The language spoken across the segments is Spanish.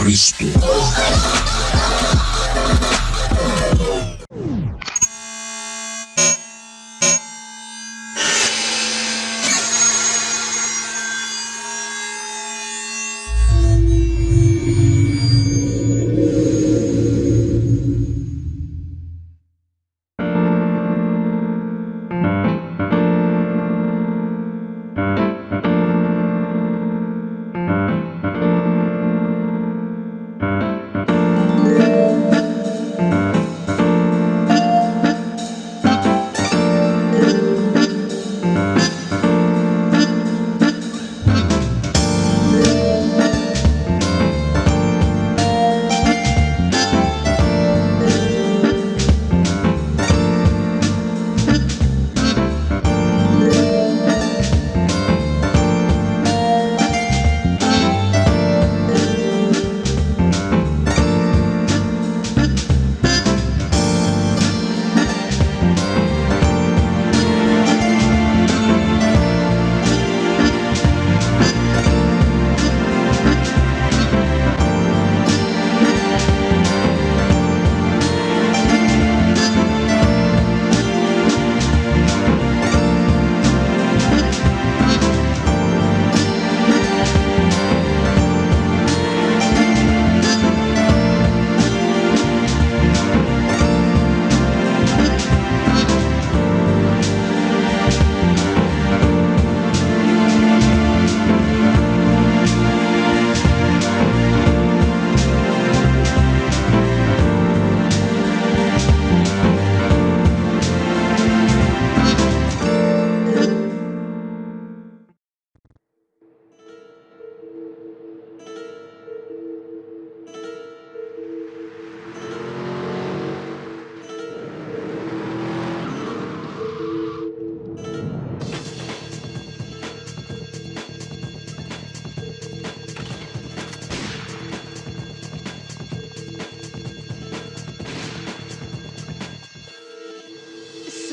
Христу.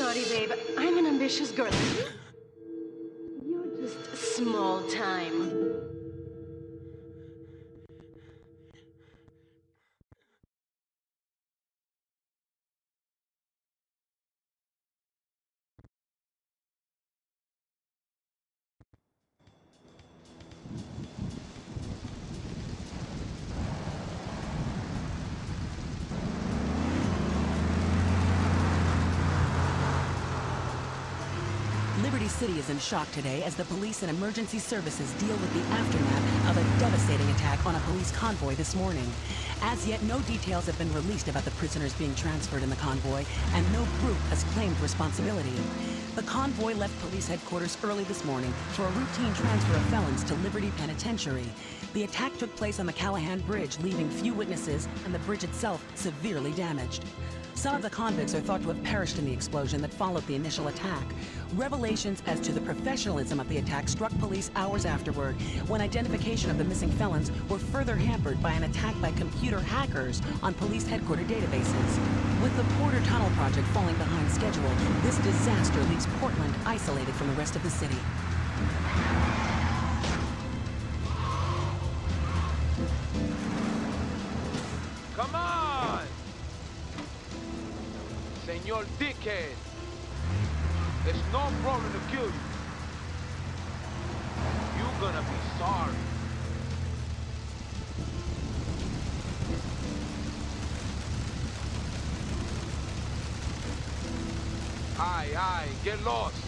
Sorry, babe. I'm an ambitious girl. City is in shock today as the police and emergency services deal with the aftermath of a devastating attack on a police convoy this morning. As yet, no details have been released about the prisoners being transferred in the convoy, and no group has claimed responsibility. The convoy left police headquarters early this morning for a routine transfer of felons to Liberty Penitentiary. The attack took place on the Callahan Bridge, leaving few witnesses and the bridge itself severely damaged. Some of the convicts are thought to have perished in the explosion that followed the initial attack. Revelations as to the professionalism of the attack struck police hours afterward, when identification of the missing felons were further hampered by an attack by computer hackers on police headquarter databases. With the Porter Tunnel project falling behind schedule, this disaster leaves Portland isolated from the rest of the city. It's no problem to kill you. You're gonna be sorry. Aye, aye, get lost.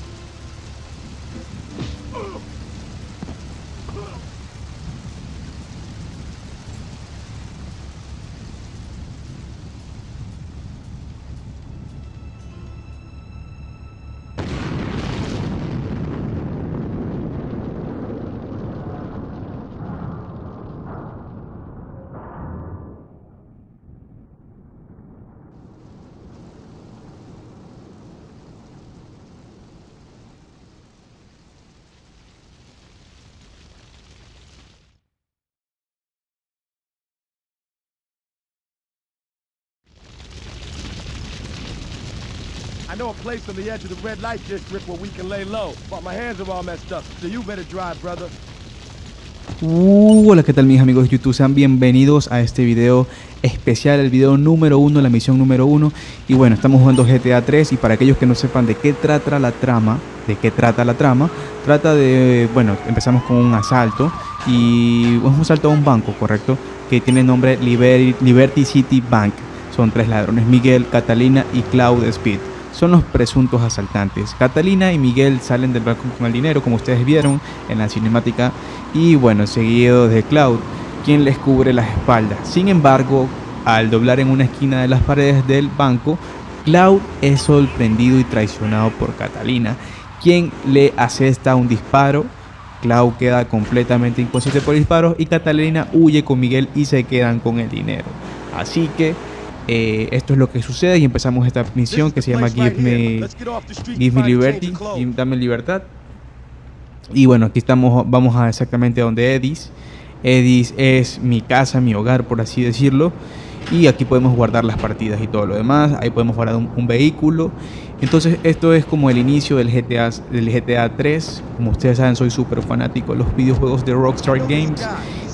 I know a place on the edge of the red light district where we can lay low, but my hands are all messed up, so you better drive, brother. Uh, hola, ¿qué tal mis amigos de YouTube? Sean bienvenidos a este video especial, el video número uno, la misión número uno. Y bueno, estamos jugando GTA 3 y para aquellos que no sepan de qué trata la trama, de qué trata la trama, trata de, bueno, empezamos con un asalto y es un asalto a un banco, ¿correcto? Que tiene el nombre Liberty City Bank. Son tres ladrones, Miguel, Catalina y Cloud Speed son los presuntos asaltantes. Catalina y Miguel salen del banco con el dinero, como ustedes vieron en la cinemática, y bueno, seguido de Cloud, quien les cubre las espaldas. Sin embargo, al doblar en una esquina de las paredes del banco, Cloud es sorprendido y traicionado por Catalina, quien le asesta un disparo. Cloud queda completamente inconsciente por disparos y Catalina huye con Miguel y se quedan con el dinero. Así que eh, esto es lo que sucede y empezamos esta misión que se llama Give Me, Give me Liberty, Dame Libertad. Y bueno, aquí estamos, vamos a exactamente a donde Edis. Edis es mi casa, mi hogar, por así decirlo. Y aquí podemos guardar las partidas y todo lo demás. Ahí podemos guardar un, vehículo. Entonces esto es como el inicio del GTA, del GTA 3. Como ustedes saben, soy súper fanático de los videojuegos de Rockstar Games.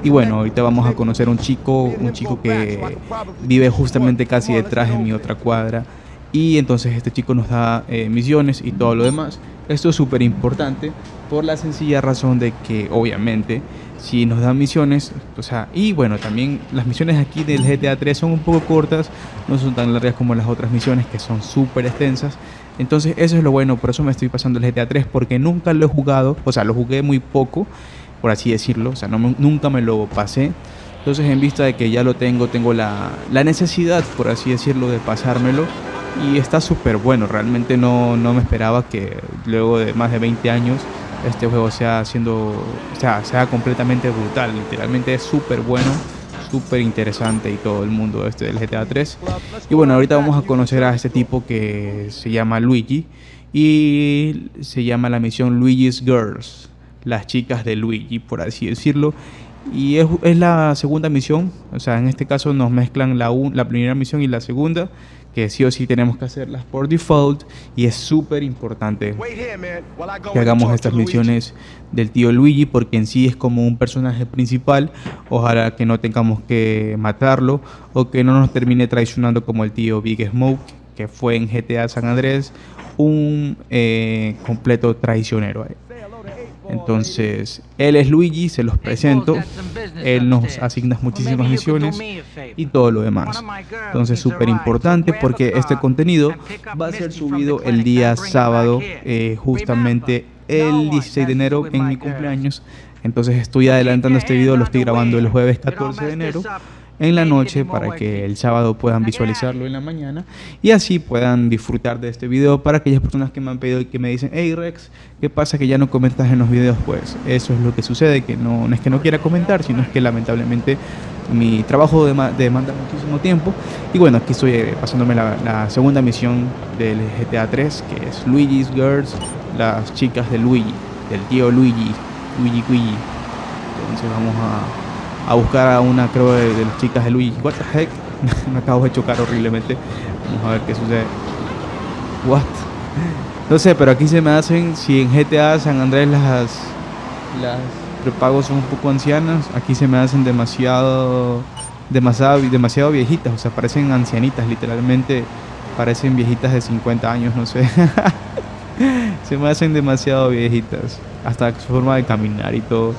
Y bueno, ahorita vamos a conocer a un chico, un chico que vive justamente casi detrás de mi otra cuadra. Y entonces este chico nos da eh, misiones y todo lo demás. Esto es súper importante por la sencilla razón de que obviamente si nos dan misiones, o sea, y bueno, también las misiones aquí del GTA 3 son un poco cortas, no son tan largas como las otras misiones que son súper extensas. Entonces eso es lo bueno, por eso me estoy pasando el GTA 3 porque nunca lo he jugado, o sea, lo jugué muy poco por así decirlo, o sea, nunca me lo pasé. Entonces en vista de que ya lo tengo, tengo la, la necesidad, por así decirlo, de pasármelo. Y está súper bueno, realmente no, no me esperaba que luego de más de 20 años este juego sea haciendo, o sea, sea completamente brutal. Literalmente es súper bueno, súper interesante y todo el mundo este del GTA 3. Y bueno, ahorita vamos a conocer a este tipo que se llama Luigi y se llama la misión Luigi's Girls las chicas de Luigi, por así decirlo. Y es, es, la segunda misión, o sea, en este caso nos mezclan la, la primera misión y la segunda, que sí o sí tenemos que hacerlas por default. Y es súper importante que hagamos estas misiones del tío Luigi, porque en sí es como un personaje principal. Ojalá que no tengamos que matarlo o que no nos termine traicionando como el tío Big Smoke, que fue en GTA San Andrés un eh, completo traicionero. Entonces, él es Luigi, se los presento. Él nos asigna muchísimas misiones y todo lo demás. Entonces, súper importante porque este contenido va a ser subido el día sábado, eh, justamente el 16 de enero en mi cumpleaños. Entonces, estoy adelantando este video, lo estoy grabando el jueves 14 de enero en la noche para que el sábado puedan visualizarlo en la mañana y así puedan disfrutar de este video para aquellas personas que me han pedido y que me dicen hey Rex, ¿qué pasa que ya no comentas en los videos? Pues eso es lo que sucede, que no, es que no quiera comentar, sino es que lamentablemente mi trabajo demanda muchísimo tiempo y bueno, aquí estoy eh, pasándome la, segunda misión del GTA 3 que es Luigi's Girls, las chicas de Luigi, del tío Luigi, Luigi Luigi. Entonces vamos a a buscar a una, creo, de, las chicas de Luigi. What the heck? Me acabo de chocar horriblemente. Vamos a ver qué sucede. What? No sé, pero aquí se me hacen, si en GTA San Andrés las, las prepagos son un poco ancianas, aquí se me hacen demasiado, demasiado, demasiado viejitas, o sea, parecen ancianitas, literalmente parecen viejitas de 50 años, no sé. se me hacen demasiado viejitas, hasta su forma de caminar y todo,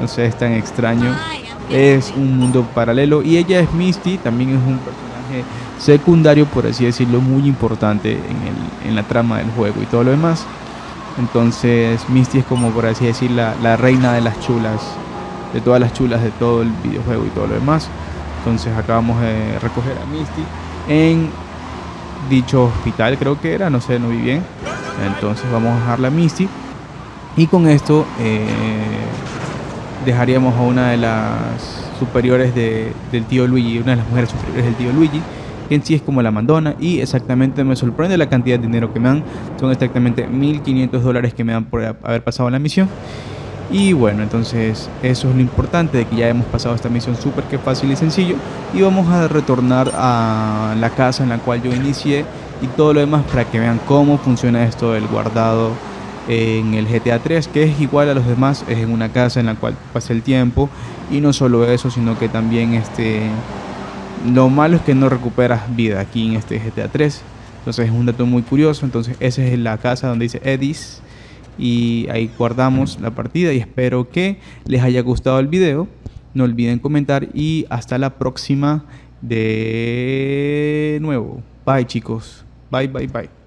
no sé, es tan extraño es un mundo paralelo y ella es Misty, también es un personaje secundario, por así decirlo, muy importante en, el, en la trama del juego y todo lo demás. Entonces Misty es como, por así decir, la, la, reina de las chulas, de todas las chulas de todo el videojuego y todo lo demás. Entonces acabamos de recoger a Misty en dicho hospital, creo que era, no sé, no vi bien. Entonces vamos a dejarla a Misty. Y con esto eh, dejaríamos a una de las superiores de, del tío Luigi, una de las mujeres superiores del tío Luigi, que en sí es como la mandona y exactamente me sorprende la cantidad de dinero que me dan, son exactamente 1500 dólares que me dan por haber pasado la misión. Y bueno, entonces eso es lo importante de que ya hemos pasado esta misión súper que fácil y sencillo. Y vamos a retornar a la casa en la cual yo inicié y todo lo demás para que vean cómo funciona esto del guardado en el GTA 3, que es igual a los demás, es en una casa en la cual pasa el tiempo y no solo eso, sino que también este lo malo es que no recuperas vida aquí en este GTA 3. Entonces es un dato muy curioso. Entonces esa es la casa donde dice Edis. Y ahí guardamos la partida y espero que les haya gustado el video. No olviden comentar y hasta la próxima de nuevo. Bye chicos. Bye, bye, bye.